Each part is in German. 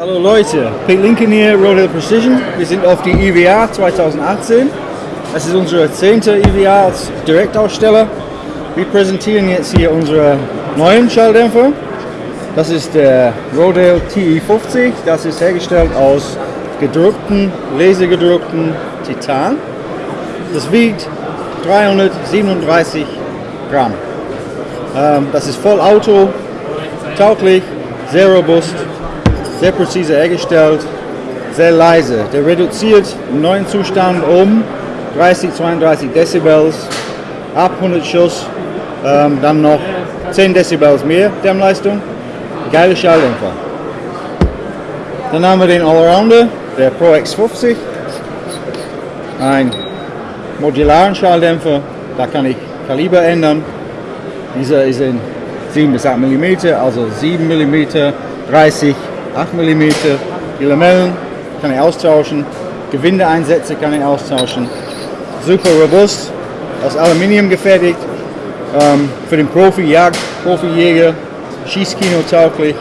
Hallo Leute, Pete Lincoln hier, Roadhill Precision. Wir sind auf die IWA 2018. Das ist unsere zehnte IWA als Direktaussteller. Wir präsentieren jetzt hier unsere neuen Schalldämpfer. Das ist der Rodale TE50. Das ist hergestellt aus gedruckten, lasergedruckten Titan. Das wiegt 337 Gramm. Ähm, das ist voll Auto, tauglich, sehr robust, sehr präzise hergestellt, sehr leise. Der reduziert im neuen Zustand um 30, 32 Dezibels, ab 100 Schuss, ähm, dann noch 10 Dezibels mehr Dämmleistung. Geile Schalldämpfer. Dann haben wir den Allrounder, der Pro X50. Ein modularen Schalldämpfer, da kann ich Kaliber ändern. Dieser ist in 7 bis 8 mm, also 7 mm, 30, 8 mm. Die Lamellen kann ich austauschen, Gewindeeinsätze kann ich austauschen. Super robust, aus Aluminium gefertigt, ähm, für den Profi, Jagd, Profijäger, Schießkino tauglich,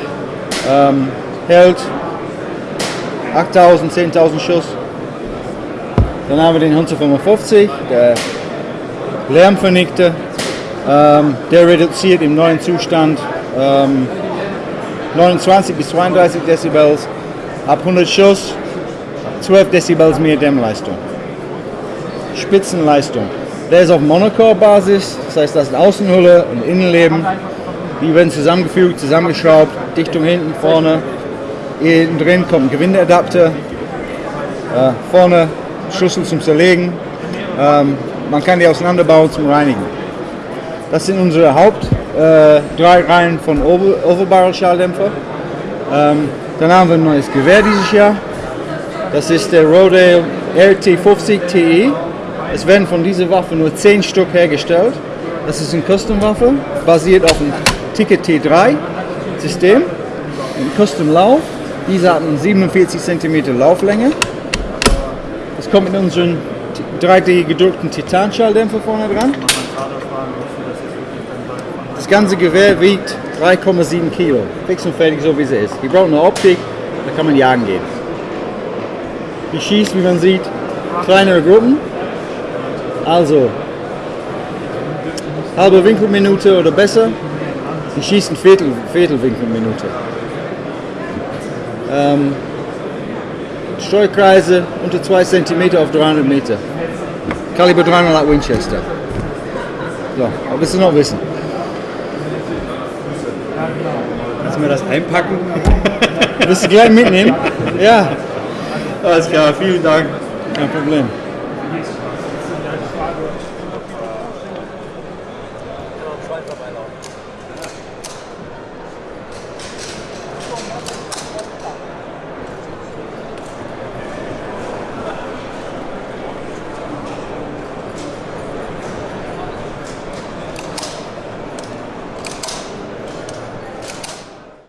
ähm, hält 8000, 10.000 Schuss. Dann haben wir den Hunter 55, der Lärmvernichter, ähm, der reduziert im neuen Zustand ähm, 29 bis 32 Dezibels, ab 100 Schuss 12 Dezibels mehr Dämmleistung. Spitzenleistung. Der ist auf Monocore-Basis, das heißt, das ist Außenhülle und Innenleben. Die werden zusammengefügt, zusammengeschraubt, Dichtung hinten, vorne. Innen drin kommt ein Gewindeadapter, äh, vorne Schlüssel zum Zerlegen. Ähm, man kann die auseinanderbauen zum Reinigen. Das sind unsere Haupt äh, drei Reihen von Over Overbarrel-Schalldämpfer. Ähm, dann haben wir ein neues Gewehr dieses Jahr. Das ist der Rodale RT50 TE. Es werden von dieser Waffe nur 10 Stück hergestellt. Das ist eine Custom-Waffe, basiert auf dem Ticket T3-System. Ein Custom-Lauf. Diese hat eine 47 cm Lauflänge. Das kommt mit unseren 3D gedruckten Titanschalldämpfer vorne dran. Das ganze Gewehr wiegt 3,7 Kilo. Fix und fertig, so wie sie ist. Die braucht eine Optik, da kann man jagen gehen. Die schießt, wie man sieht, kleinere Gruppen. Also, halbe Winkelminute oder besser. Die schießen Viertel, Viertelwinkelminute. Ähm, Streukreise unter 2 cm auf 300 Meter. Kaliber 300 Winchester. So, was willst du noch wissen? Kannst du mir das einpacken? Willst du gleich mitnehmen? Ja, Alles klar, vielen Dank. kein Problem. Schweizer Beilauf.